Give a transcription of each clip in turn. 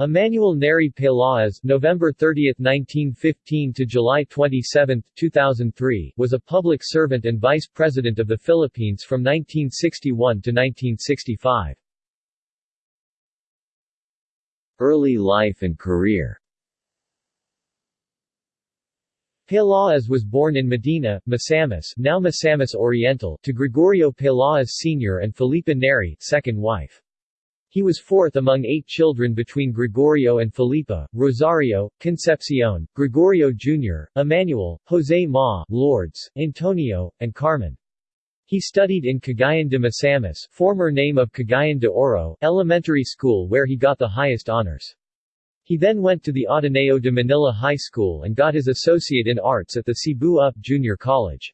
Emmanuel Neri Peláez November 30, 1915 to July 27, 2003 was a public servant and vice president of the Philippines from 1961 to 1965. Early life and career Peláez was born in Medina, Misamis, now Misamis Oriental, to Gregorio Peláez Sr. and Felipa Neri, second wife. He was fourth among eight children between Gregorio and Felipa, Rosario, Concepcion, Gregorio Jr., Emmanuel, Jose Ma, Lourdes, Antonio, and Carmen. He studied in Cagayan de Misamis former name of Cagayan de Oro elementary school where he got the highest honors. He then went to the Ateneo de Manila High School and got his associate in arts at the Cebu UP Junior College.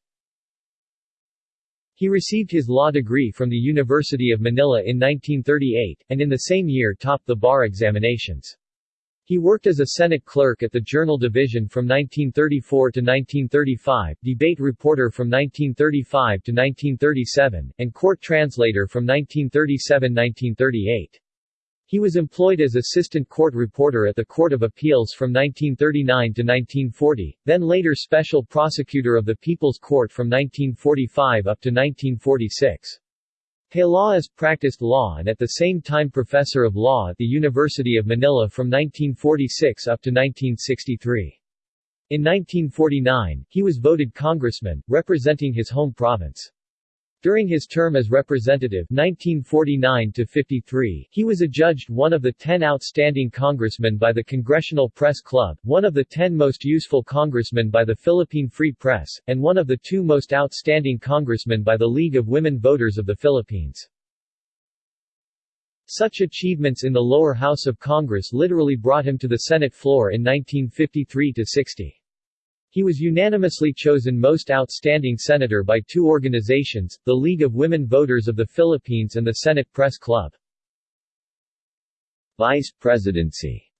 He received his law degree from the University of Manila in 1938, and in the same year topped the bar examinations. He worked as a Senate clerk at the Journal Division from 1934 to 1935, debate reporter from 1935 to 1937, and court translator from 1937-1938. He was employed as assistant court reporter at the Court of Appeals from 1939 to 1940, then later special prosecutor of the People's Court from 1945 up to 1946. Peláez practiced law and at the same time professor of law at the University of Manila from 1946 up to 1963. In 1949, he was voted congressman, representing his home province. During his term as representative 1949 he was adjudged one of the ten outstanding congressmen by the Congressional Press Club, one of the ten most useful congressmen by the Philippine Free Press, and one of the two most outstanding congressmen by the League of Women Voters of the Philippines. Such achievements in the lower house of Congress literally brought him to the Senate floor in 1953–60. He was unanimously chosen Most Outstanding Senator by two organizations, the League of Women Voters of the Philippines and the Senate Press Club. Vice Presidency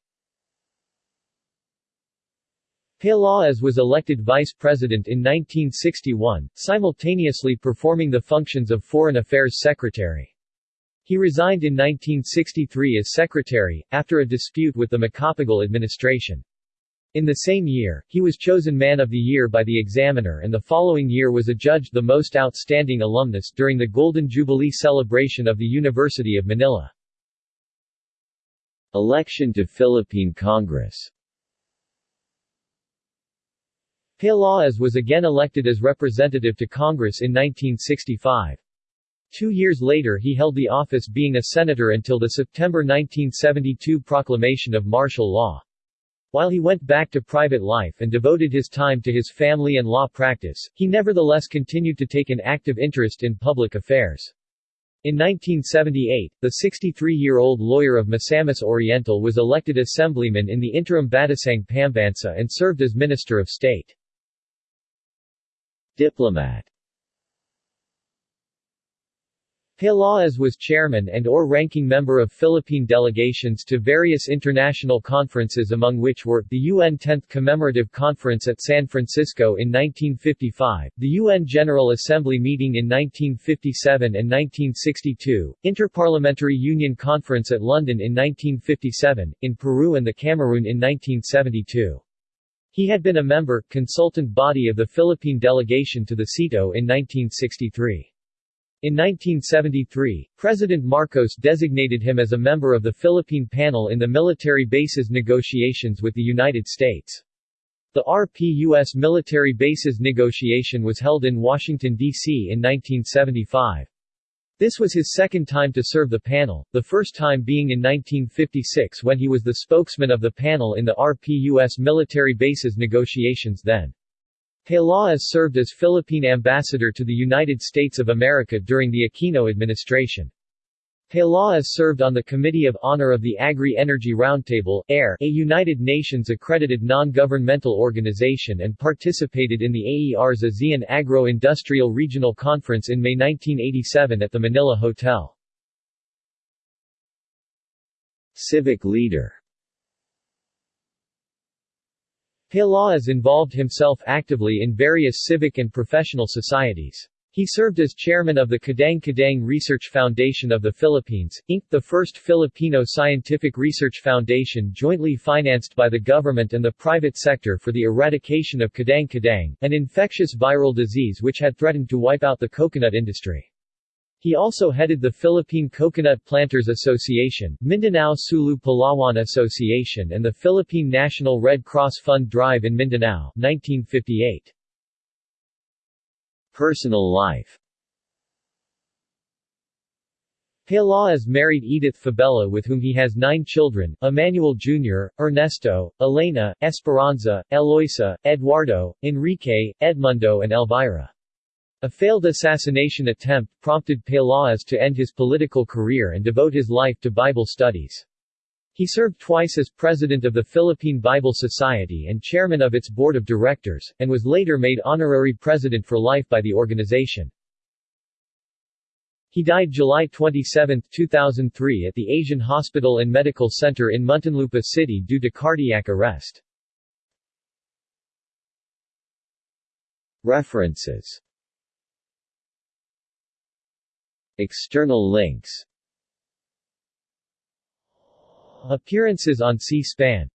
Peláez was elected vice president in 1961, simultaneously performing the functions of Foreign Affairs Secretary. He resigned in 1963 as secretary, after a dispute with the Macapagal administration. In the same year, he was chosen Man of the Year by the Examiner and the following year was adjudged the most outstanding alumnus during the Golden Jubilee celebration of the University of Manila. Election to Philippine Congress Peláez was again elected as representative to Congress in 1965. Two years later he held the office being a senator until the September 1972 proclamation of martial law. While he went back to private life and devoted his time to his family and law practice, he nevertheless continued to take an active interest in public affairs. In 1978, the 63-year-old lawyer of Misamis Oriental was elected assemblyman in the interim Batasang Pambansa and served as Minister of State. Diplomat Peláez was chairman and or ranking member of Philippine delegations to various international conferences among which were, the UN 10th Commemorative Conference at San Francisco in 1955, the UN General Assembly meeting in 1957 and 1962, Interparliamentary Union Conference at London in 1957, in Peru and the Cameroon in 1972. He had been a member, consultant body of the Philippine delegation to the SEATO in 1963. In 1973, President Marcos designated him as a member of the Philippine panel in the military bases negotiations with the United States. The RP-US military bases negotiation was held in Washington, D.C. in 1975. This was his second time to serve the panel, the first time being in 1956 when he was the spokesman of the panel in the RP-US military bases negotiations then. Peláez served as Philippine ambassador to the United States of America during the Aquino administration. Peláez served on the Committee of Honor of the Agri-Energy Roundtable AER, a United Nations-accredited non-governmental organization and participated in the AER's ASEAN Agro-Industrial Regional Conference in May 1987 at the Manila Hotel. Civic leader Peláez involved himself actively in various civic and professional societies. He He served as chairman of the Kadang Kadang Research Foundation of the Philippines, Inc., the first Filipino scientific research foundation jointly financed by the government and the private sector for the eradication of Kadang Kadang, an infectious viral disease which had threatened to wipe out the coconut industry. He also headed the Philippine Coconut Planters Association, Mindanao Sulu Palawan Association and the Philippine National Red Cross Fund Drive in Mindanao 1958. Personal life Peláez married Edith Fabella with whom he has nine children, Emmanuel Jr., Ernesto, Elena, Esperanza, Eloisa, Eduardo, Enrique, Edmundo and Elvira. A failed assassination attempt prompted Pelaez to end his political career and devote his life to Bible studies. He served twice as president of the Philippine Bible Society and chairman of its board of directors, and was later made honorary president for life by the organization. He died July 27, 2003 at the Asian Hospital and Medical Center in Muntinlupa City due to cardiac arrest. References External links. Appearances on C-SPAN